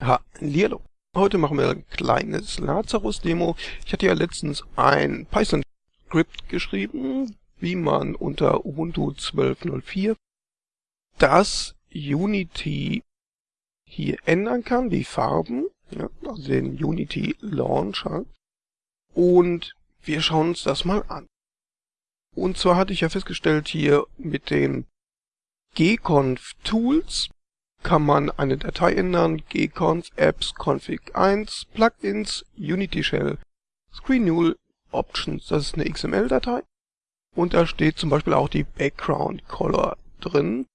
Hallihallo. Heute machen wir ein kleines Lazarus-Demo. Ich hatte ja letztens ein Python-Script geschrieben, wie man unter Ubuntu 12.04 das Unity hier ändern kann, die Farben, ja, also den Unity Launcher. Und wir schauen uns das mal an. Und zwar hatte ich ja festgestellt hier mit den gconf Tools kann man eine Datei ändern, gconf apps config 1 plugins unity shell screen options, das ist eine XML-Datei und da steht zum Beispiel auch die Background Color drin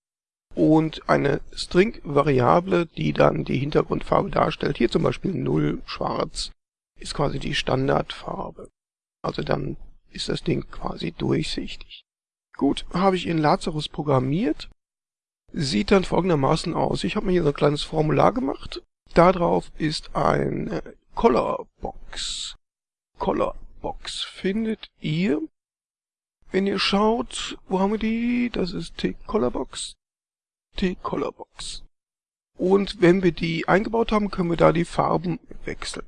und eine String-Variable, die dann die Hintergrundfarbe darstellt. Hier zum Beispiel 0 schwarz ist quasi die Standardfarbe. Also dann ist das Ding quasi durchsichtig. Gut, habe ich in Lazarus programmiert sieht dann folgendermaßen aus. Ich habe mir hier so ein kleines Formular gemacht. Darauf ist ein Colorbox. Colorbox findet ihr, wenn ihr schaut, wo haben wir die? Das ist T-Colorbox. T-Colorbox. Und wenn wir die eingebaut haben, können wir da die Farben wechseln.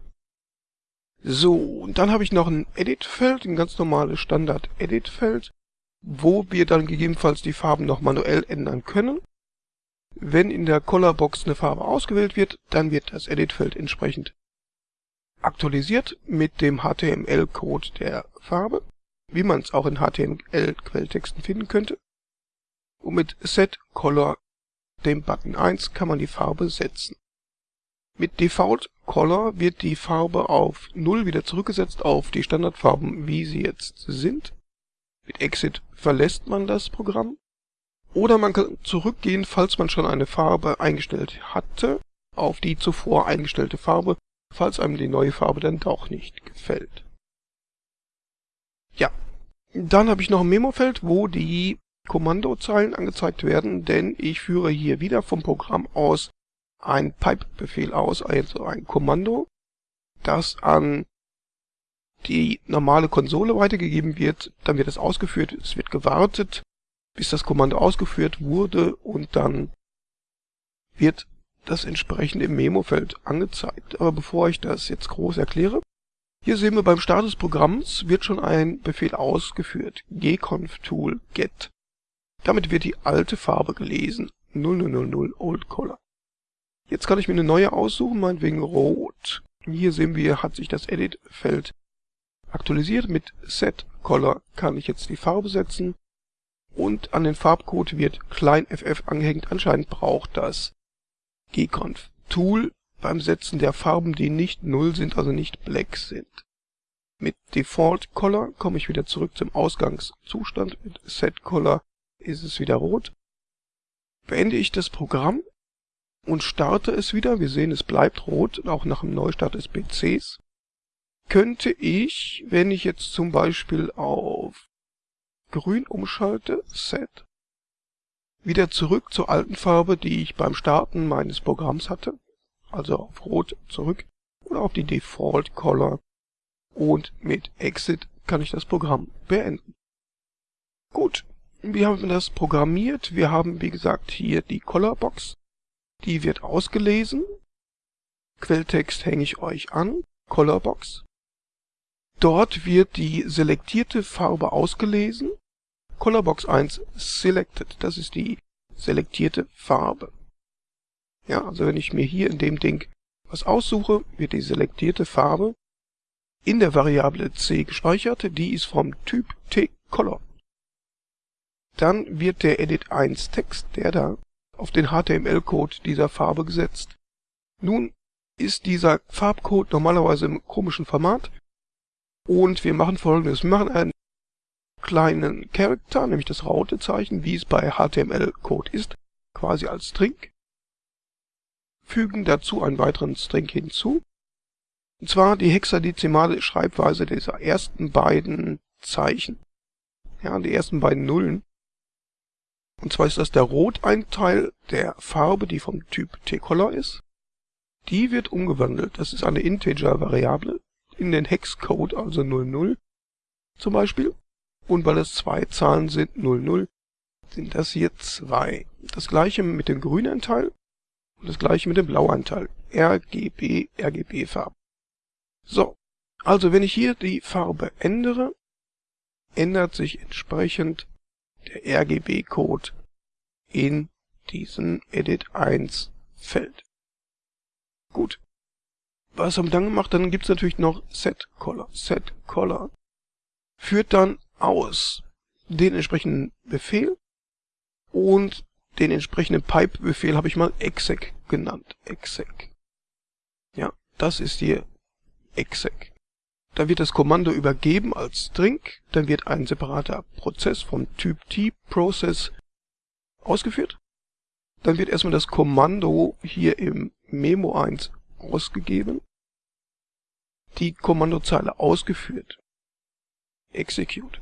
So, und dann habe ich noch ein Edit-Feld, ein ganz normales Standard-Edit-Feld, wo wir dann gegebenenfalls die Farben noch manuell ändern können. Wenn in der Colorbox eine Farbe ausgewählt wird, dann wird das Editfeld entsprechend aktualisiert mit dem HTML-Code der Farbe, wie man es auch in HTML-Quelltexten finden könnte. Und mit Set Color, dem Button 1, kann man die Farbe setzen. Mit Default Color wird die Farbe auf 0 wieder zurückgesetzt auf die Standardfarben, wie sie jetzt sind. Mit Exit verlässt man das Programm oder man kann zurückgehen, falls man schon eine Farbe eingestellt hatte, auf die zuvor eingestellte Farbe, falls einem die neue Farbe dann doch nicht gefällt. Ja, dann habe ich noch ein Memo-Feld, wo die Kommandozeilen angezeigt werden, denn ich führe hier wieder vom Programm aus ein Pipe-Befehl aus, also ein Kommando, das an die normale Konsole weitergegeben wird, dann wird es ausgeführt, es wird gewartet, bis das Kommando ausgeführt wurde und dann wird das entsprechende im Memo-Feld angezeigt. Aber bevor ich das jetzt groß erkläre, hier sehen wir beim Start des Programms wird schon ein Befehl ausgeführt, gconf tool get. Damit wird die alte Farbe gelesen, 0000 Old Color. Jetzt kann ich mir eine neue aussuchen, meinetwegen rot. Hier sehen wir, hat sich das Edit-Feld aktualisiert. Mit Set Color kann ich jetzt die Farbe setzen und an den Farbcode wird klein ff angehängt. Anscheinend braucht das gconf Tool beim Setzen der Farben, die nicht null sind, also nicht black sind. Mit Default Color komme ich wieder zurück zum Ausgangszustand. Mit Set Color ist es wieder rot. Beende ich das Programm und starte es wieder. Wir sehen, es bleibt rot, auch nach dem Neustart des PCs. Könnte ich, wenn ich jetzt zum Beispiel auf grün umschalte, Set, wieder zurück zur alten Farbe, die ich beim Starten meines Programms hatte, also auf Rot zurück oder auf die Default Color und mit Exit kann ich das Programm beenden. Gut, wir haben das programmiert. Wir haben, wie gesagt, hier die Colorbox. Die wird ausgelesen. Quelltext hänge ich euch an. Colorbox. Dort wird die selektierte Farbe ausgelesen Colorbox 1 Selected, das ist die selektierte Farbe. Ja, also wenn ich mir hier in dem Ding was aussuche, wird die selektierte Farbe in der Variable c gespeichert, die ist vom Typ tColor. Dann wird der Edit1 Text, der da, auf den HTML-Code dieser Farbe gesetzt. Nun ist dieser Farbcode normalerweise im komischen Format und wir machen folgendes. Wir machen ein kleinen Character, nämlich das Rautezeichen, wie es bei HTML-Code ist, quasi als String, fügen dazu einen weiteren String hinzu, und zwar die hexadezimale Schreibweise dieser ersten beiden Zeichen, ja, die ersten beiden Nullen. Und zwar ist das der Roteinteil der Farbe, die vom Typ tColor ist. Die wird umgewandelt, das ist eine Integer-Variable, in den Hexcode, also 00 zum Beispiel. Und weil es zwei Zahlen sind, 0, 0, sind das hier zwei. Das gleiche mit dem grünen Teil. das gleiche mit dem Blauanteil. RGB, RGB-Farben. So, also wenn ich hier die Farbe ändere, ändert sich entsprechend der RGB-Code in diesem Edit 1 Feld. Gut. Was haben wir dann gemacht? Dann gibt es natürlich noch Set Color. Set Color führt dann aus den entsprechenden Befehl und den entsprechenden Pipe-Befehl habe ich mal exec genannt. exec. Ja, das ist hier exec. Da wird das Kommando übergeben als String, dann wird ein separater Prozess vom Typ T-Process ausgeführt. Dann wird erstmal das Kommando hier im Memo 1 ausgegeben, die Kommandozeile ausgeführt. Execute.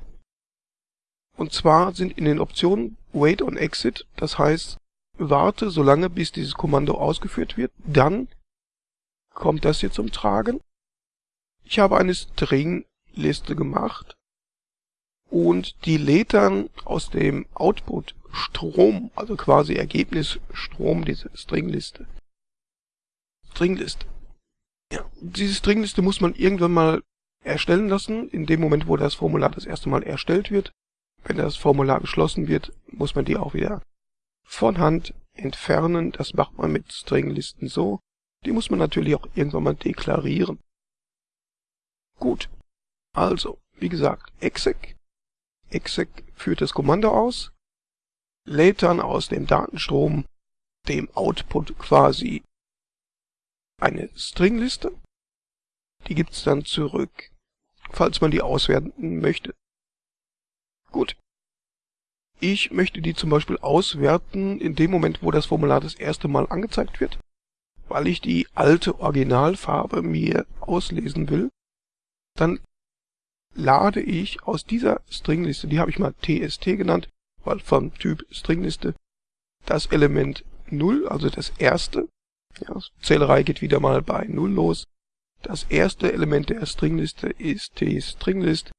Und zwar sind in den Optionen Wait on Exit, das heißt, warte so lange, bis dieses Kommando ausgeführt wird, dann kommt das hier zum Tragen. Ich habe eine String-Liste gemacht und die lädt dann aus dem Output Strom, also quasi Ergebnisstrom, diese Stringliste. Stringliste. Ja, diese Stringliste muss man irgendwann mal erstellen lassen, in dem Moment, wo das Formular das erste Mal erstellt wird. Wenn das Formular geschlossen wird, muss man die auch wieder von Hand entfernen. Das macht man mit Stringlisten so. Die muss man natürlich auch irgendwann mal deklarieren. Gut. Also, wie gesagt, exec. exec führt das Kommando aus, lädt dann aus dem Datenstrom, dem Output quasi, eine Stringliste. Die gibt's dann zurück, falls man die auswerten möchte. Gut. Ich möchte die zum Beispiel auswerten in dem Moment, wo das Formular das erste Mal angezeigt wird, weil ich die alte Originalfarbe mir auslesen will. Dann lade ich aus dieser Stringliste, die habe ich mal TST genannt, weil vom Typ Stringliste, das Element 0, also das erste, ja, Zählerei geht wieder mal bei 0 los. Das erste Element der Stringliste ist tStringlist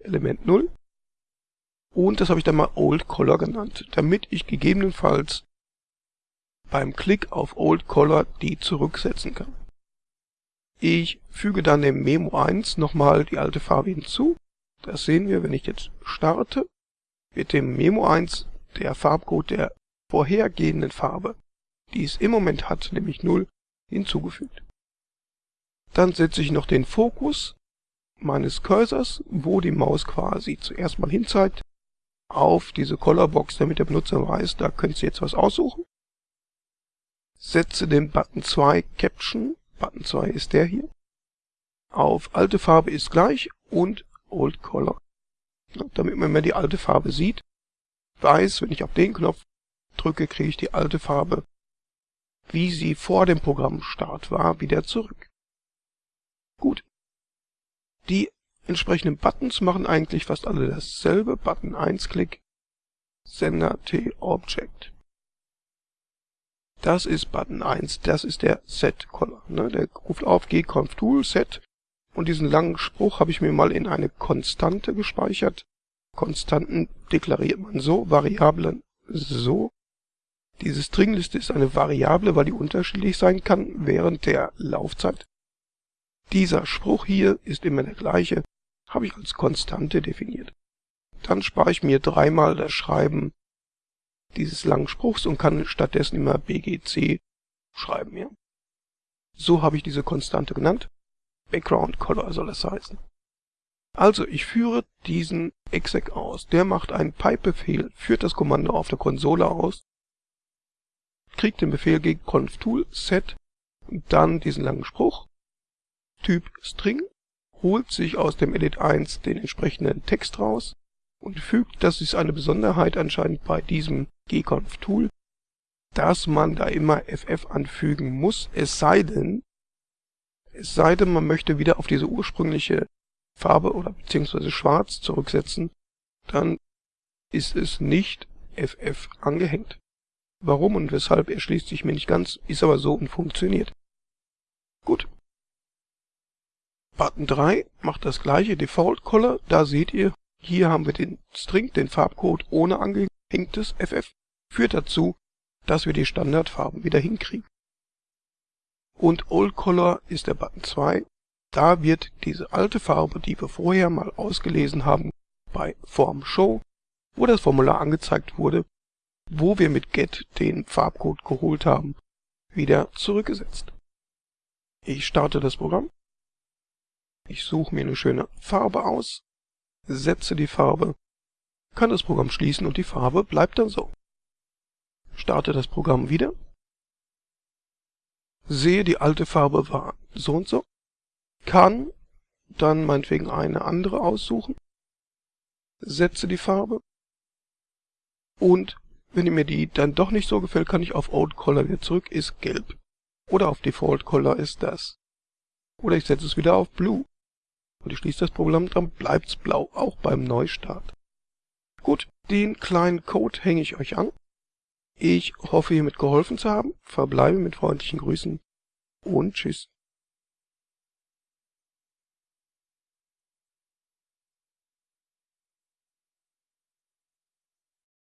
Element 0. Und das habe ich dann mal Old Color genannt, damit ich gegebenenfalls beim Klick auf Old Color die zurücksetzen kann. Ich füge dann dem Memo 1 nochmal die alte Farbe hinzu. Das sehen wir, wenn ich jetzt starte wird dem Memo 1 der Farbcode der vorhergehenden Farbe, die es im Moment hat, nämlich 0, hinzugefügt. Dann setze ich noch den Fokus meines Cursors, wo die Maus quasi zuerst mal hinzeigt, auf diese Colorbox, damit der Benutzer weiß, da könnte Sie jetzt was aussuchen. Setze den Button 2 Caption, Button 2 ist der hier, auf alte Farbe ist gleich und Old Color damit man mehr die alte Farbe sieht. Weiß, wenn ich auf den Knopf drücke, kriege ich die alte Farbe, wie sie vor dem Programmstart war, wieder zurück. Gut. Die entsprechenden Buttons machen eigentlich fast alle dasselbe. Button 1 Klick, Sender T Object. Das ist Button 1, das ist der Set Color. Ne? Der ruft auf gconf tool set und diesen langen Spruch habe ich mir mal in eine Konstante gespeichert. Konstanten deklariert man so, Variablen so. Diese Stringliste ist eine Variable, weil die unterschiedlich sein kann während der Laufzeit. Dieser Spruch hier ist immer der gleiche, habe ich als Konstante definiert. Dann spare ich mir dreimal das Schreiben dieses langen Spruchs und kann stattdessen immer BGC schreiben. Ja. So habe ich diese Konstante genannt. Background Color soll es heißen. Also ich führe diesen exec aus. Der macht einen Pipe-Befehl, führt das Kommando auf der Konsole aus, kriegt den Befehl gegen conf tool set und dann diesen langen Spruch, Typ String, holt sich aus dem Edit 1 den entsprechenden Text raus und fügt, das ist eine Besonderheit anscheinend bei diesem gconf Tool, dass man da immer ff anfügen muss, es sei denn, es sei denn, man möchte wieder auf diese ursprüngliche Farbe oder beziehungsweise Schwarz zurücksetzen, dann ist es nicht FF angehängt. Warum und weshalb erschließt sich mir nicht ganz, ist aber so und funktioniert. Gut. Button 3 macht das gleiche Default Color, da seht ihr, hier haben wir den String, den Farbcode ohne angehängtes FF, führt dazu, dass wir die Standardfarben wieder hinkriegen. und Old Color ist der Button 2. Da wird diese alte Farbe, die wir vorher mal ausgelesen haben bei Form Show, wo das Formular angezeigt wurde, wo wir mit Get den Farbcode geholt haben, wieder zurückgesetzt. Ich starte das Programm. Ich suche mir eine schöne Farbe aus, setze die Farbe, kann das Programm schließen und die Farbe bleibt dann so. Starte das Programm wieder sehe, die alte Farbe war so und so, kann dann meinetwegen eine andere aussuchen, setze die Farbe und wenn mir die dann doch nicht so gefällt, kann ich auf Old Color wieder zurück, ist gelb. Oder auf Default Color ist das. Oder ich setze es wieder auf Blue. Und ich schließe das Programm, dann bleibt's blau, auch beim Neustart. Gut, den kleinen Code hänge ich euch an. Ich hoffe hiermit geholfen zu haben, verbleibe mit freundlichen Grüßen und tschüss.